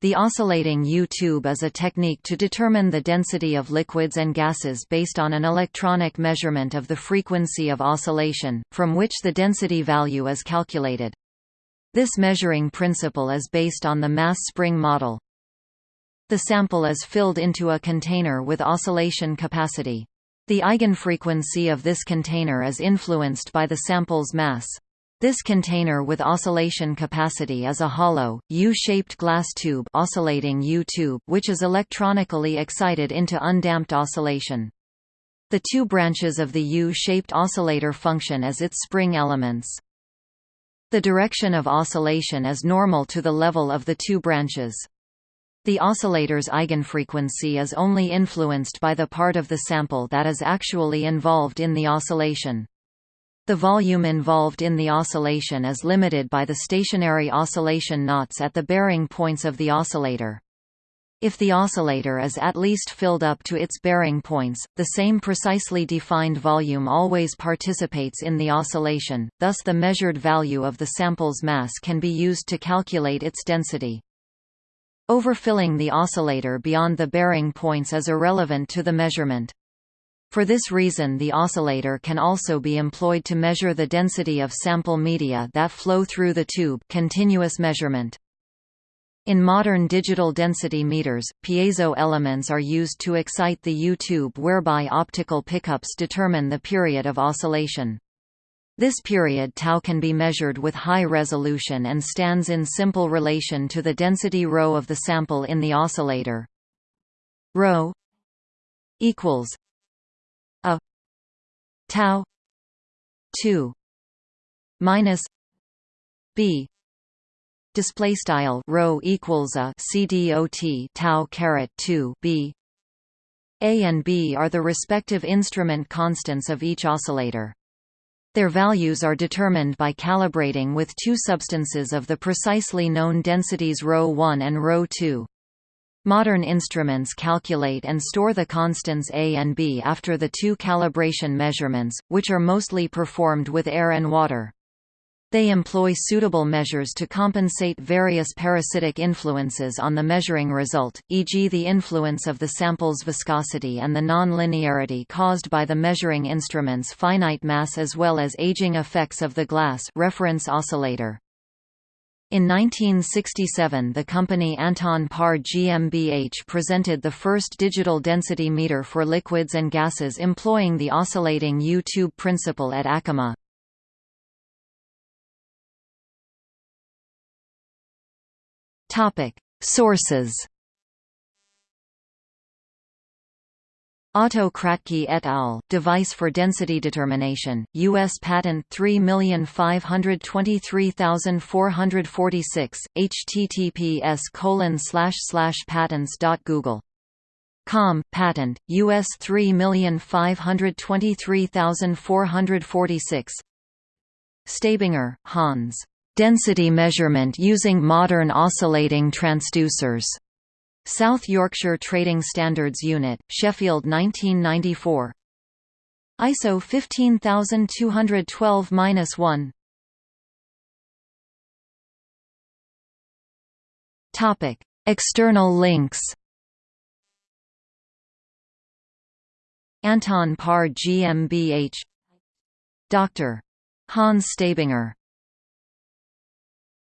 The oscillating U-tube is a technique to determine the density of liquids and gases based on an electronic measurement of the frequency of oscillation, from which the density value is calculated. This measuring principle is based on the mass spring model. The sample is filled into a container with oscillation capacity. The eigenfrequency of this container is influenced by the sample's mass. This container with oscillation capacity is a hollow, U-shaped glass tube oscillating U-tube which is electronically excited into undamped oscillation. The two branches of the U-shaped oscillator function as its spring elements. The direction of oscillation is normal to the level of the two branches. The oscillator's eigenfrequency is only influenced by the part of the sample that is actually involved in the oscillation. The volume involved in the oscillation is limited by the stationary oscillation knots at the bearing points of the oscillator. If the oscillator is at least filled up to its bearing points, the same precisely defined volume always participates in the oscillation, thus the measured value of the sample's mass can be used to calculate its density. Overfilling the oscillator beyond the bearing points is irrelevant to the measurement. For this reason the oscillator can also be employed to measure the density of sample media that flow through the tube continuous measurement. In modern digital density meters, piezo elements are used to excite the U-tube whereby optical pickups determine the period of oscillation. This period tau can be measured with high resolution and stands in simple relation to the density ρ of the sample in the oscillator. ρ equals tau 2 minus b. Display style rho equals a cdot tau caret 2 b. A and b are the respective instrument constants of each oscillator. Their values are determined by calibrating with two substances of the precisely known densities ρ1 and ρ2 Modern instruments calculate and store the constants A and B after the two calibration measurements, which are mostly performed with air and water. They employ suitable measures to compensate various parasitic influences on the measuring result, e.g. the influence of the sample's viscosity and the non-linearity caused by the measuring instrument's finite mass as well as aging effects of the glass reference oscillator. In 1967 the company Anton Paar GmbH presented the first digital density meter for liquids and gases employing the oscillating U-tube principle at ACHEMA. Sources Otto Kratky et al. Device for density determination. U.S. Patent 3523446. https colon slash slash patents.google. Com. Patent. U.S. 3523446. Stabinger, Hans. Density measurement using modern oscillating transducers. South Yorkshire Trading Standards Unit, Sheffield 1994 ISO 15212-1 Topic: External links. Anton Paar GmbH Dr. Hans Stabinger